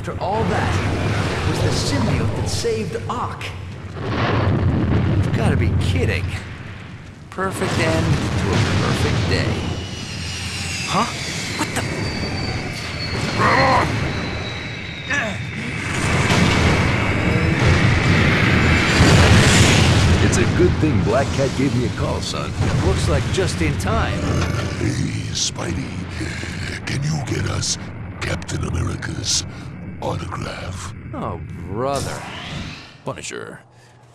after all that, was the symbiote that saved Ock. You've got to be kidding. Perfect end to a perfect day. Huh? What the? It's a good thing Black Cat gave me a call, son. Looks like just in time. Hey, Spidey, can you get us Captain America's autograph? Oh, brother. Punisher,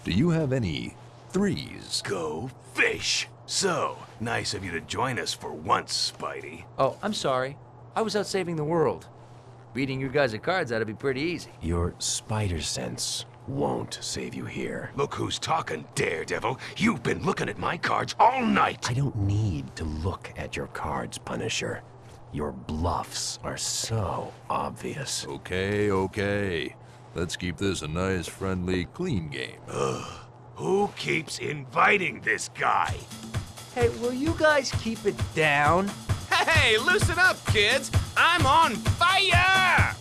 do you have any threes? Go fish. So, nice of you to join us for once, Spidey. Oh, I'm sorry. I was out saving the world. Beating you guys at cards ought to be pretty easy. Your spider sense won't save you here. Look who's talking, Daredevil. You've been looking at my cards all night. I don't need to look at your cards, Punisher. Your bluffs are so obvious. Okay, okay. Let's keep this a nice, friendly, clean game. Who keeps inviting this guy? Hey, will you guys keep it down? Hey, loosen up, kids! I'm on fire!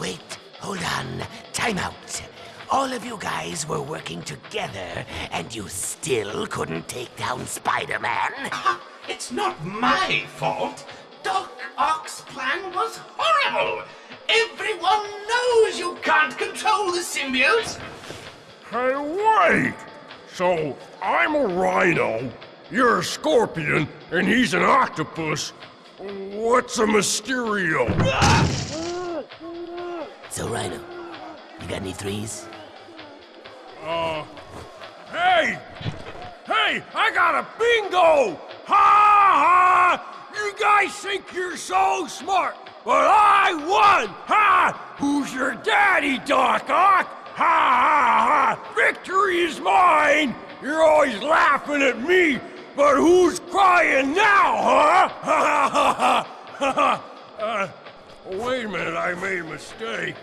Wait, hold on. Time out. All of you guys were working together, and you still couldn't take down Spider-Man? It's not my fault. Doc Ock's plan was horrible. Everyone knows you can't control the symbiotes. Hey, wait! So, I'm a rhino, you're a scorpion, and he's an octopus. What's a Mysterio? So, Rhino, you got any threes? Uh, hey! Hey, I got a bingo! Ha ha! You guys think you're so smart, but I won! Ha! Who's your daddy, Doc Ock? Ha ha ha! Victory is mine! You're always laughing at me, but who's crying now, huh? Ha ha ha ha! Uh, wait a minute, I made a mistake.